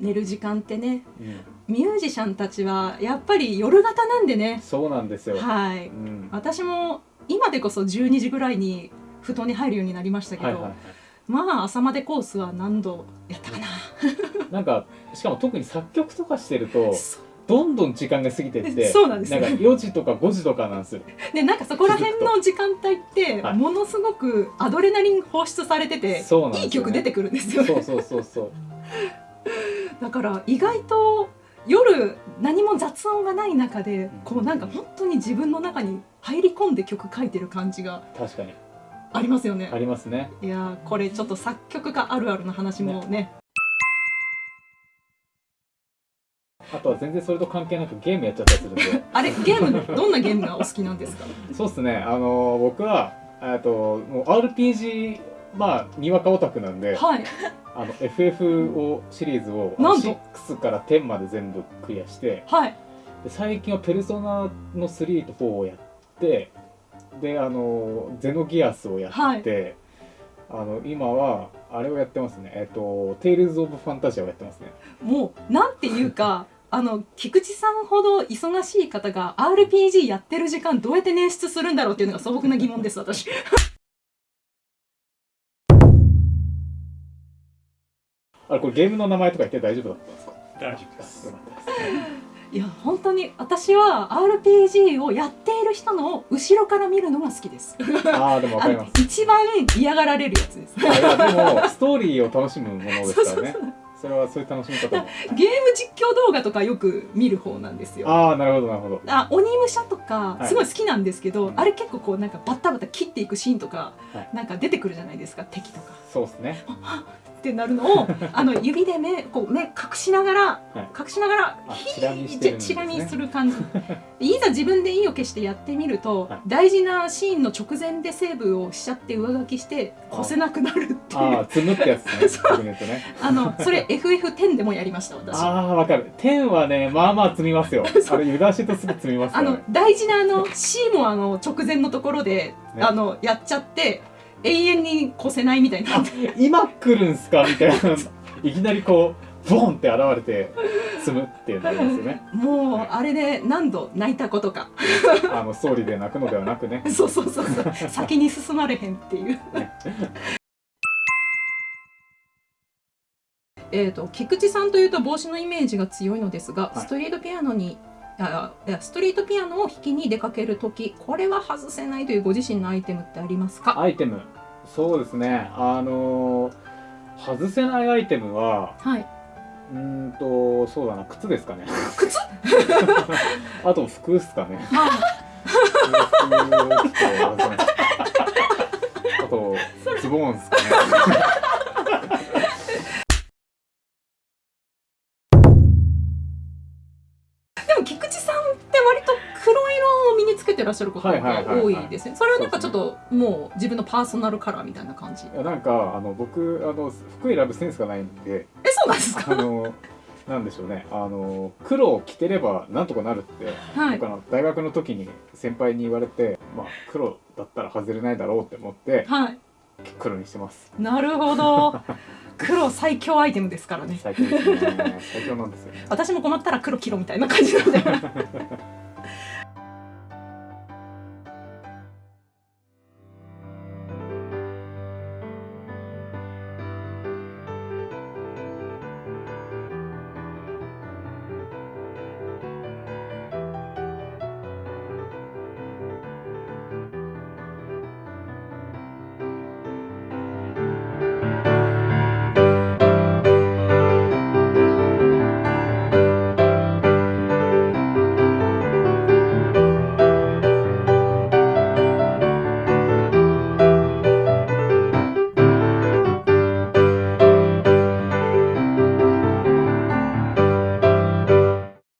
寝る時間ってね。うん、ミュージシャンたちはやっぱり夜型なんでね。そうなんですよ、はい。うん、私も今でこそ12時ぐらいに布団に入るようになりましたけど、はいはいはい。まあ朝までコースは何度やったかな、なんかしかも特に作曲とかしてるとそどんどん時間が過ぎてってそうなんですよ。か4時とか5時とかなんですよ。でなんかそこら辺の時間帯ってはい。ものすごくアドレナリン放出されてて、そうなんですよ、ね、いい曲出てくるんですよそうそうそうそうだから意外と夜何も雑音がない中でこうなんか本当に自分の中に入り込んで曲書いてる感じが確かに。ありますよね。ありますね。いやーこれちょっと作曲家あるあるの話もね。あとは全然それと関係なくゲームやっちゃったりするんで。あれゲームのどんなゲームがお好きなんですか？そうっすね。あの僕はえっともう RPG まあにわかオタクなんではい。あの FF をシリーズをなんと。6から10まで全部クリアしてはい。で最近はペルソナの3と4をやってであのゼノギアスをやって、あの今はあれをやってますね。えっとテイルズ・オブ・ファンタジアをやってますね。もうなんていうか あの菊池さんほど忙しい方が RPG やってる時間どうやって捻出するんだろうっていうのが素朴な疑問です私あれこれゲームの名前とか言って大丈夫だったんですか？大丈夫です。いや本当に私は RPG をやっている人の後ろから見るのが好きです。ああでもわかりまあの一番嫌がられるやつです。いやでもストーリーを楽しむものですからね。それはそういう楽しみ方も。ゲーム実況動画とかよく見る方なんですよ。ああなるほどなるほど。あ鬼武者とかはい。すごい好きなんですけど、うん。あれ結構こうなんかバッタバタ切っていくシーンとか、はい。なんか出てくるじゃないですか敵とか。そうですねってなるのを あの指で目こう目隠しながら、はい。隠しながらあひチラ見してるんですね。チラ見する感じ。いざ自分で意を決してやってみると、はい。大事なシーンの直前でセーブをしちゃって上書きして越せなくなるっていう。ああ積むってやつね。そう。あのそれ FF10 でもやりました私。あああわかる。10はねまあまあ積みますよ。あれ油断してるとすぐ積みますからのね大事なあの C もあの直前のところで、ね。あのやっちゃって永遠に越せないみたいにな今来るんすか？みたいな。いきなりこうボンって現れて積むっていうのありますよね。もうあれで何度泣いたことか。あのストーリーで泣くのではなくね。そうそうそうそう。先に進まれへんっていう。えーと菊池さんというと帽子のイメージが強いのですが、はい。ストリートピアノにあいやストリートピアノを弾きに出かける時これは外せないというご自身のアイテムってありますか？アイテム。そうですね。あのー外せないアイテムははい。うーんとそうだな。靴ですかね。靴？あと服っすかね。あ。服とズボンっすかね てらっしゃることはいはいが多いですね。それはなんかちょっともう自分のパーソナルカラーみたいな感じ。いやなんかあの僕あの服選ぶセンスがないんでえそうなんですか？あのなんでしょうね。あの黒を着てればなんとかなるって、はい。僕あの大学の時に先輩に言われて、まあ、黒だったら外れないだろうって思ってはい。黒にしてます。なるほど。黒最強アイテムですからね。最強ですね。最強なんですよ。私も困ったら黒着ろみたいな感じなんで